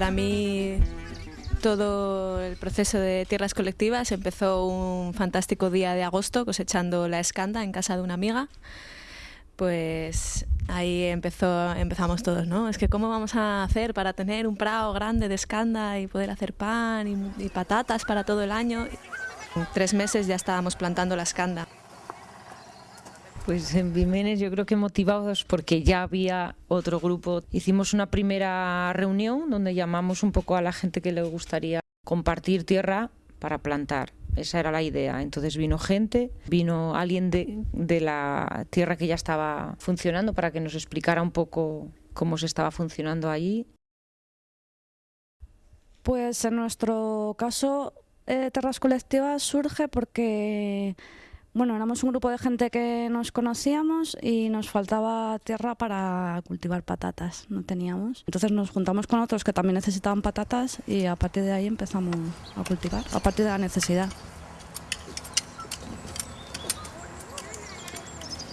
Para mí todo el proceso de tierras colectivas empezó un fantástico día de agosto cosechando la escanda en casa de una amiga. Pues ahí empezó, empezamos todos, ¿no? Es que cómo vamos a hacer para tener un prado grande de escanda y poder hacer pan y, y patatas para todo el año. En tres meses ya estábamos plantando la escanda. Pues en Vimenes yo creo que motivados porque ya había otro grupo. Hicimos una primera reunión donde llamamos un poco a la gente que le gustaría compartir tierra para plantar. Esa era la idea. Entonces vino gente, vino alguien de, de la tierra que ya estaba funcionando para que nos explicara un poco cómo se estaba funcionando allí. Pues en nuestro caso, eh, Terras Colectivas surge porque bueno, éramos un grupo de gente que nos conocíamos y nos faltaba tierra para cultivar patatas, no teníamos. Entonces nos juntamos con otros que también necesitaban patatas y a partir de ahí empezamos a cultivar, a partir de la necesidad.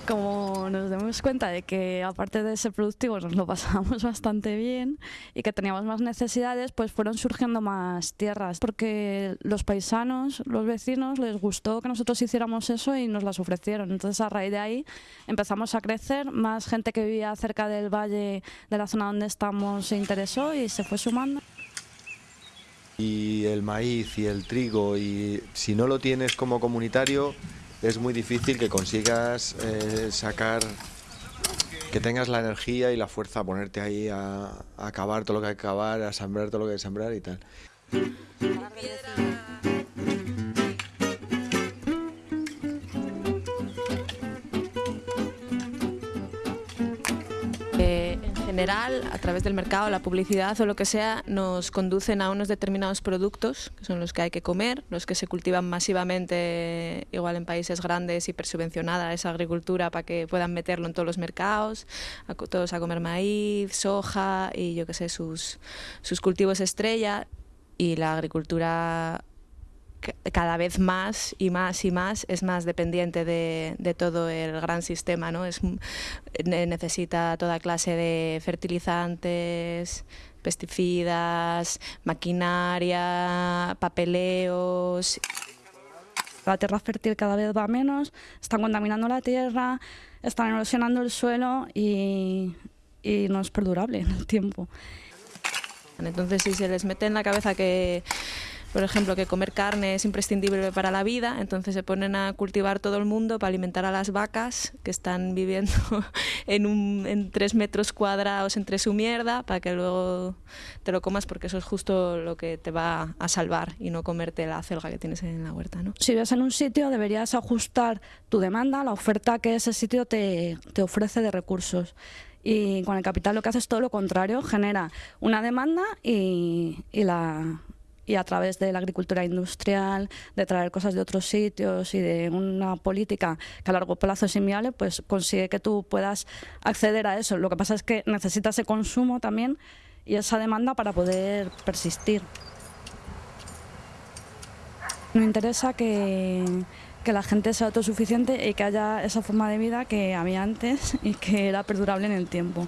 Como nos demos cuenta de que aparte de ser productivos nos lo pasábamos bastante bien y que teníamos más necesidades, pues fueron surgiendo más tierras, porque los paisanos, los vecinos, les gustó que nosotros hiciéramos eso y nos las ofrecieron. Entonces a raíz de ahí empezamos a crecer, más gente que vivía cerca del valle de la zona donde estamos se interesó y se fue sumando. Y el maíz y el trigo, y si no lo tienes como comunitario, es muy difícil que consigas eh, sacar, que tengas la energía y la fuerza a ponerte ahí a, acabar todo lo que hay que acabar, a sembrar todo lo que hay que sembrar y tal. General, a través del mercado, la publicidad o lo que sea, nos conducen a unos determinados productos, que son los que hay que comer, los que se cultivan masivamente, igual en países grandes, hipersubvencionada esa agricultura para que puedan meterlo en todos los mercados, todos a comer maíz, soja y yo qué sé, sus, sus cultivos estrella. Y la agricultura cada vez más y más y más es más dependiente de, de todo el gran sistema, ¿no? Es, m- ne- necesita toda clase de fertilizantes, pesticidas, maquinaria, papeleos. La tierra fértil cada vez va menos, están contaminando la tierra, están erosionando el suelo y, y no es perdurable en el tiempo. Entonces, si se les mete en la cabeza que, por ejemplo, que comer carne es imprescindible para la vida, entonces se ponen a cultivar todo el mundo para alimentar a las vacas que están viviendo en, un, tres metros cuadrados entre su mierda para que luego te lo comas porque eso es justo lo que te va a salvar y no comerte la celga que tienes en la huerta, ¿no? Si vives en un sitio deberías ajustar tu demanda, la oferta que ese sitio te, ofrece de recursos. Y con el capital lo que hace es todo lo contrario, genera una demanda y, y la, y a través de la agricultura industrial, de traer cosas de otros sitios y de una política que a largo plazo es inviable, pues consigue que tú puedas acceder a eso. Lo que pasa es que necesitas ese consumo también y esa demanda para poder persistir. Me interesa que, que la gente sea autosuficiente y que haya esa forma de vida que había antes y que era perdurable en el tiempo.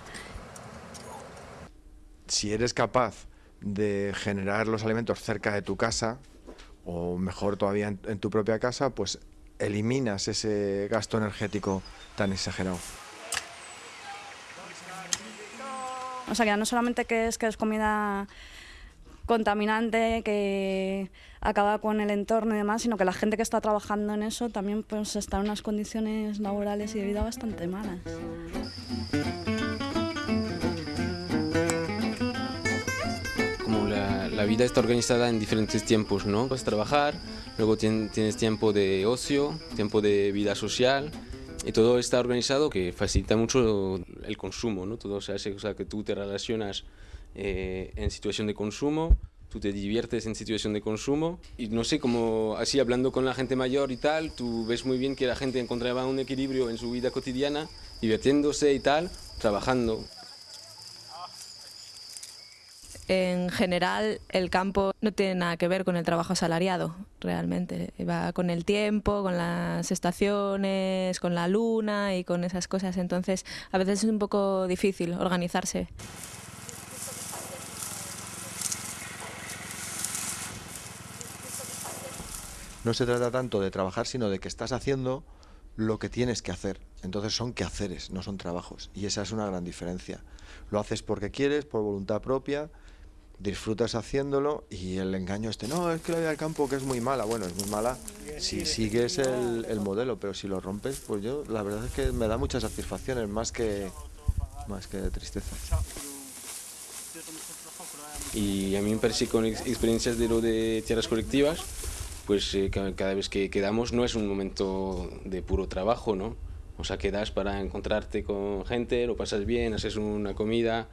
Si eres capaz de generar los alimentos cerca de tu casa, o mejor todavía en, tu propia casa, pues eliminas ese gasto energético tan exagerado. O sea, que no solamente que es que es comida contaminante, que acaba con el entorno y demás, sino que la gente que está trabajando en eso también pues está en unas condiciones laborales y de vida bastante malas. La, vida está organizada en diferentes tiempos, ¿no? A trabajar, luego tien- tienes tiempo de ocio, tiempo de vida social, y todo está organizado que facilita mucho el consumo, ¿no? Todo se hace, o sea, que tú te relacionas eh, en situación de consumo, tú te diviertes en situación de consumo, y no sé, como así hablando con la gente mayor y tal, tú ves muy bien que la gente encontraba un equilibrio en su vida cotidiana, divirtiéndose y tal, trabajando en general el campo no tiene nada que ver con el trabajo asalariado, realmente. Va con el tiempo, con las estaciones, con la luna y con esas cosas. Entonces, a veces es un poco difícil organizarse. No se trata tanto de trabajar, sino de que estás haciendo lo que tienes que hacer. Entonces son quehaceres, no son trabajos. Y esa es una gran diferencia. Lo haces porque quieres, por voluntad propia, disfrutas haciéndolo y el engaño este, no, es que la vida del campo que es muy mala. Bueno, es muy mala si sigues el, el modelo, pero si lo rompes, pues yo la verdad es que me da muchas satisfacciones, más que, más que tristeza. Y a mí me parece con ex- experiencias de lo de tierras colectivas, pues eh, ca- cada vez que quedamos no es un momento de puro trabajo, ¿no? O sea, quedas para encontrarte con gente, lo pasas bien, haces una comida,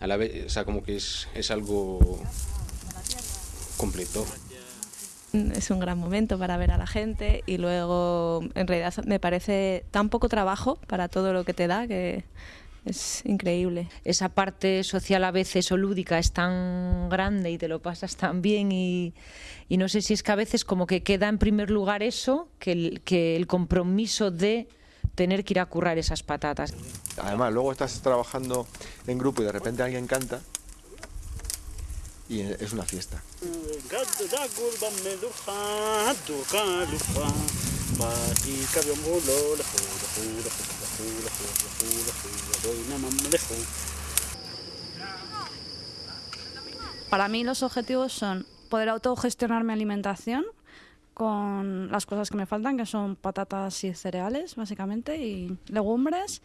a la vez, o sea, como que es, es algo completo. Es un gran momento para ver a la gente y luego en realidad me parece tan poco trabajo para todo lo que te da que es increíble. esa parte social a veces o lúdica es tan grande y te lo pasas tan bien y, y no sé si es que a veces como que queda en primer lugar eso que el, que el compromiso de tener que ir a currar esas patatas. Además, luego estás trabajando en grupo y de repente alguien canta y es una fiesta. Para mí los objetivos son poder autogestionar mi alimentación con las cosas que me faltan, que son patatas y cereales, básicamente, y legumbres.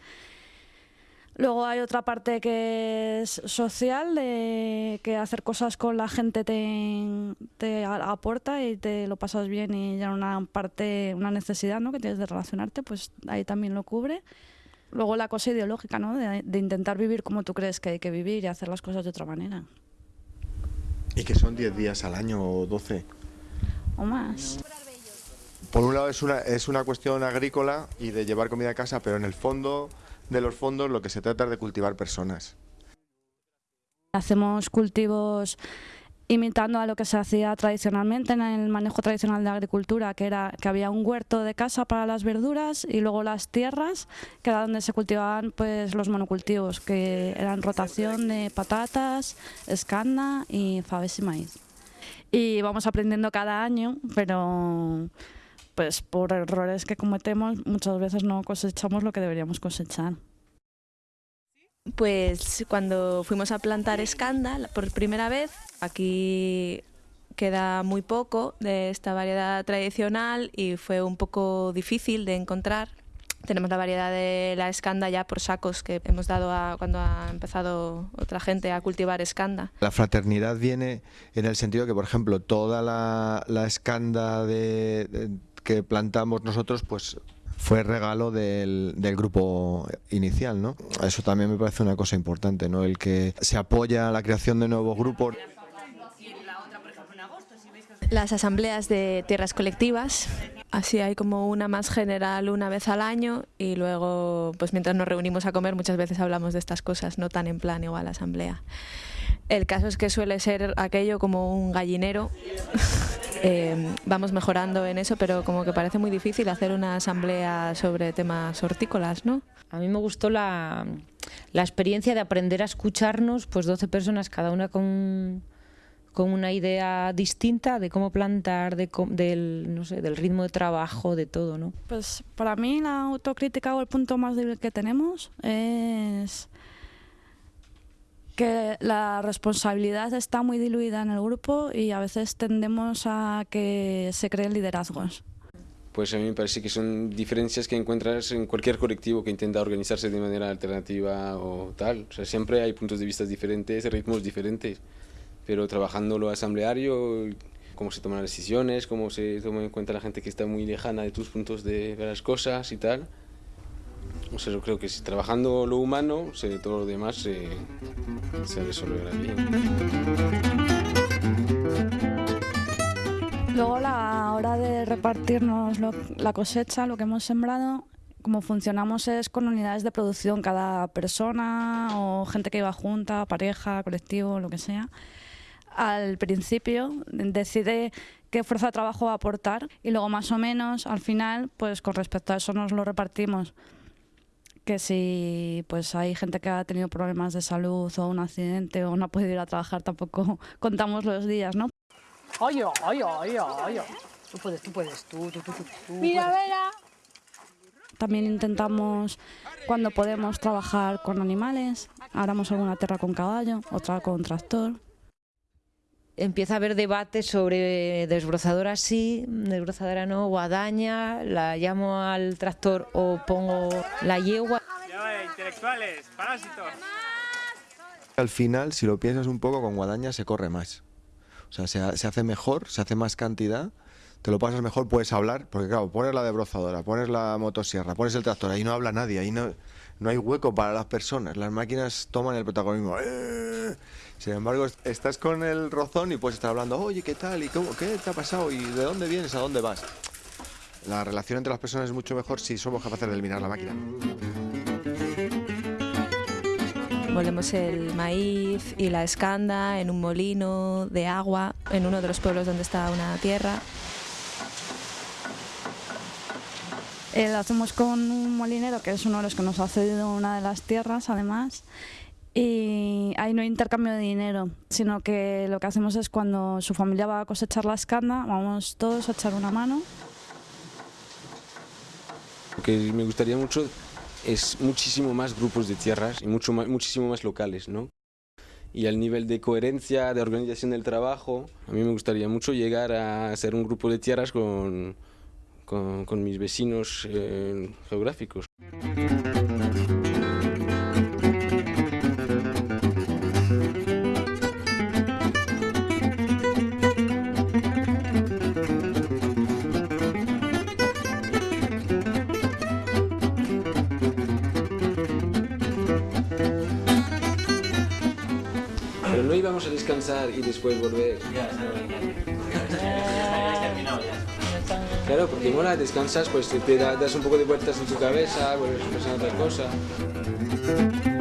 Luego hay otra parte que es social, de que hacer cosas con la gente te, te aporta y te lo pasas bien y ya una parte, una necesidad ¿no? que tienes de relacionarte, pues ahí también lo cubre. Luego la cosa ideológica, ¿no? de, de intentar vivir como tú crees que hay que vivir y hacer las cosas de otra manera. Y que son 10 días al año o 12. O más. Por un lado es una, es una cuestión agrícola y de llevar comida a casa, pero en el fondo de los fondos lo que se trata es de cultivar personas. Hacemos cultivos imitando a lo que se hacía tradicionalmente en el manejo tradicional de agricultura, que era que había un huerto de casa para las verduras y luego las tierras, que era donde se cultivaban pues los monocultivos, que eran rotación de patatas, escanda y faves y maíz. Y vamos aprendiendo cada año, pero pues por errores que cometemos muchas veces no cosechamos lo que deberíamos cosechar. Pues cuando fuimos a plantar escanda la- por primera vez, aquí queda muy poco de esta variedad tradicional y fue un poco difícil de encontrar. Tenemos la variedad de la escanda ya por sacos que hemos dado a, cuando ha empezado otra gente a cultivar escanda. La fraternidad viene en el sentido que, por ejemplo, toda la, escanda de- que plantamos nosotros, pues fue regalo del, del grupo inicial, ¿no? Eso también me parece una cosa importante, ¿no? El que se apoya a la creación de nuevos grupos. Las asambleas de tierras colectivas, así hay como una más general una vez al año y luego, pues mientras nos reunimos a comer muchas veces hablamos de estas cosas, no tan en plan igual asamblea. El caso es que suele ser aquello como un gallinero. Eh, vamos mejorando en eso, pero como que parece muy difícil hacer una asamblea sobre temas hortícolas, ¿no? A mí me gustó la, la experiencia de aprender a escucharnos, pues 12 personas, cada una con, con una idea distinta de cómo plantar, de, del, no sé, del ritmo de trabajo, de todo, ¿no? Pues para mí la autocrítica o el punto más débil que tenemos es que la responsabilidad está muy diluida en el grupo y a veces tendemos a que se creen liderazgos. Pues a mí me parece que son diferencias que encuentras en cualquier colectivo que intenta organizarse de manera alternativa o tal. O sea, siempre hay puntos de vista diferentes, ritmos diferentes, pero trabajando lo asambleario, cómo se toman las decisiones, cómo se toma en cuenta la gente que está muy lejana de tus puntos de ver las cosas y tal. O sea, yo creo que si trabajando lo humano, se- todo lo demás se, se resolverá bien. Luego la hora de repartirnos lo- la cosecha, lo que hemos sembrado, como funcionamos es con unidades de producción, cada persona o gente que iba junta, pareja, colectivo, lo que sea. Al principio decide qué fuerza de trabajo va a aportar y luego más o menos al final, pues con respecto a eso nos lo repartimos. Que si pues hay gente que ha tenido problemas de salud o un accidente o no ha podido ir a trabajar, tampoco contamos los días, ¿no? Ay, ay, ay, ay, ay. Tú puedes, tú puedes, tú, tú, tú, tú. tú Mira. Vera. También intentamos, cuando podemos, trabajar con animales. Haremos alguna tierra con caballo, otra con tractor. Empieza a haber debate sobre desbrozadora sí, desbrozadora no, guadaña, la llamo al tractor o pongo la yegua. Ya vale, intelectuales, parásitos. Al final, si lo piensas un poco, con guadaña se corre más. O sea, se, se hace mejor, se hace más cantidad, te lo pasas mejor, puedes hablar, porque claro, pones la debrozadora, pones la motosierra, pones el tractor, ahí no habla nadie, ahí no, no hay hueco para las personas, las máquinas toman el protagonismo. ¡Eh! Sin embargo, est- estás con el rozón y puedes estar hablando, oye, ¿qué tal? ¿Y cómo, qué te ha pasado? ¿Y de dónde vienes? ¿A dónde vas? La relación entre las personas es mucho mejor si somos capaces de eliminar la máquina. Molemos el maíz y la escanda en un molino de agua en uno de los pueblos donde está una tierra. Eh, lo hacemos con un molinero, que es uno de los que nos ha cedido una de las tierras, además. Y ahí no hay intercambio de dinero, sino que lo que hacemos es cuando su familia va a cosechar la escanda, vamos todos a echar una mano. Lo que me gustaría mucho es muchísimo más grupos de tierras y mucho más, muchísimo más locales, ¿no? Y al nivel de coherencia, de organización del trabajo, a mí me gustaría mucho llegar a ser un grupo de tierras con, con, con mis vecinos eh, geográficos. Y después volver. Claro, porque mola, descansas, pues te da- das un poco de vueltas en tu cabeza, vuelves a pensar en otra cosa.